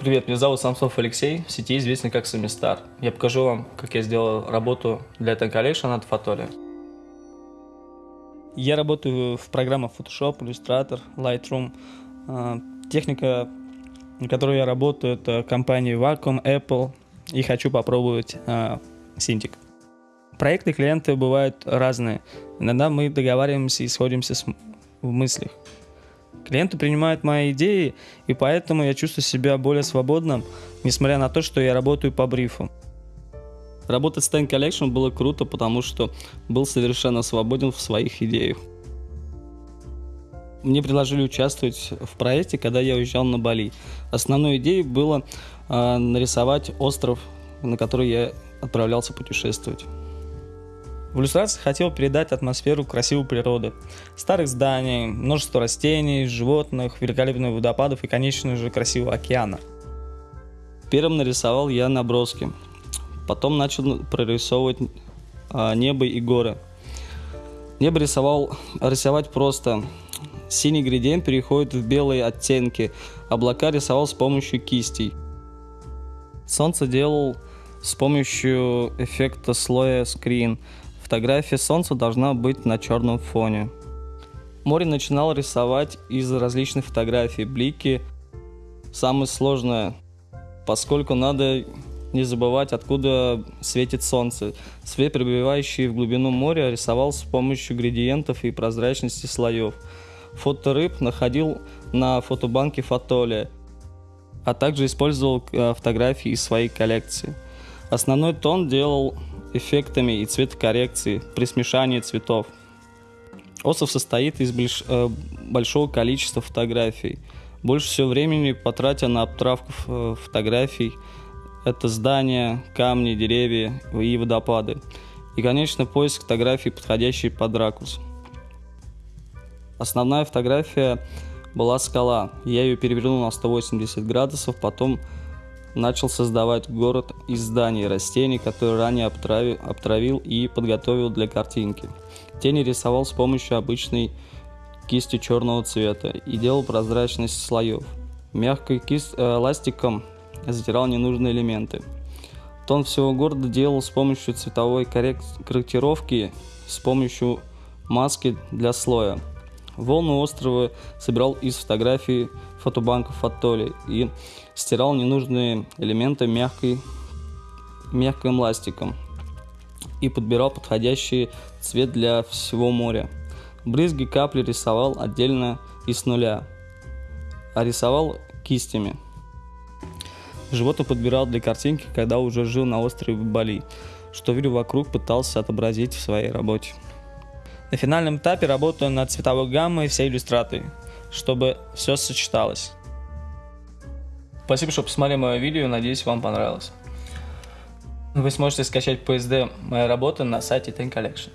Привет, меня зовут Самсов Алексей, в сети известный как Самистар. Я покажу вам, как я сделал работу для Ten Collection от Фотоли. Я работаю в программах Photoshop, Illustrator, Lightroom. А, техника, на которой я работаю, это компании Wacom, Apple. И хочу попробовать Cintiq. Проекты клиенты бывают разные. Иногда мы договариваемся и сходимся в мыслях. Клиенты принимают мои идеи, и поэтому я чувствую себя более свободным, несмотря на то, что я работаю по брифу. Работать с Ten Collection было круто, потому что был совершенно свободен в своих идеях. Мне предложили участвовать в проекте, когда я уезжал на Бали. Основной идеей было э, нарисовать остров, на который я отправлялся путешествовать. В иллюстрации хотел передать атмосферу красивой природы. Старых зданий, множество растений, животных, великолепных водопадов и, конечно же, красивого океана. Первым нарисовал я наброски. Потом начал прорисовывать а, небо и горы. Небо рисовал, рисовать просто. Синий градиент переходит в белые оттенки. Облака рисовал с помощью кистей. Солнце делал с помощью эффекта слоя скрин. Фотография солнца должна быть на черном фоне. Море начинал рисовать из различных фотографий. Блики самое сложное, поскольку надо не забывать, откуда светит солнце. Свет, прибывающий в глубину моря, рисовал с помощью градиентов и прозрачности слоев. Фото рыб находил на фотобанке Фотоли, а также использовал э, фотографии из своей коллекции. Основной тон делал эффектами и цветокоррекцией при смешании цветов. Осов состоит из э, большого количества фотографий. Больше всего времени потратя на обтравку э, фотографий. Это здания, камни, деревья и водопады. И, конечно, поиск фотографий, подходящей под ракурс. Основная фотография была скала. Я ее перевернул на 180 градусов, потом начал создавать город из зданий и растений, которые ранее обтравил, обтравил и подготовил для картинки. Тени рисовал с помощью обычной кисти черного цвета и делал прозрачность слоев. Мягкой кист, э, ластиком затирал ненужные элементы. Тон всего города делал с помощью цветовой корректировки, с помощью маски для слоя. Волны острова собирал из фотографий фотобанков Атолли и стирал ненужные элементы мягкой, мягким ластиком и подбирал подходящий цвет для всего моря. Брызги капли рисовал отдельно и с нуля, а рисовал кистями. Животных подбирал для картинки, когда уже жил на острове Бали, что видел вокруг, пытался отобразить в своей работе. На финальном этапе работаю над цветовой гаммой всей иллюстрации, чтобы все сочеталось. Спасибо, что посмотрели мое видео, надеюсь, вам понравилось. Вы сможете скачать PSD моей работы на сайте Ten Collection.